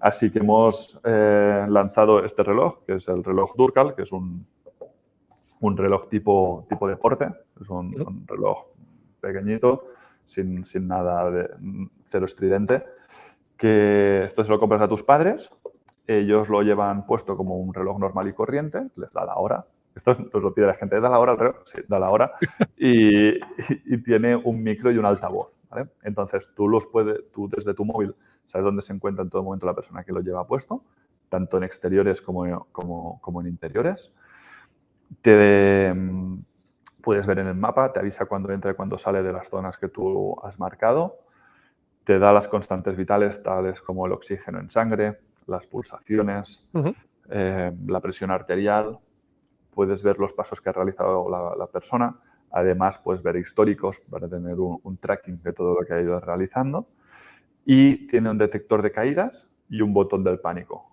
Así que hemos eh, lanzado este reloj, que es el reloj Durcal, que es un, un reloj tipo, tipo deporte. Es un, reloj pequeñito, sin, sin, nada de cero estridente, que esto se lo compras a tus padres, ellos lo llevan puesto como un reloj normal y corriente, les da la hora. Esto nos lo pide la gente, da la hora reloj, sí, da la hora, y, y, tiene un micro y un altavoz. ¿vale? Entonces, tú, los puedes, tú desde tu móvil sabes dónde se encuentra en todo momento la persona que lo lleva puesto, tanto en exteriores como, como, como en interiores. Te mm, puedes ver en el mapa, te avisa cuando entra y cuando sale de las zonas que tú has marcado, te da las constantes vitales tales como el oxígeno en sangre, las pulsaciones, eh, la presión arterial, puedes ver los pasos que ha realizado la, persona, además puedes ver históricos para tener un tracking de todo lo que ha ido realizando y tiene un detector de caídas y un botón del pánico.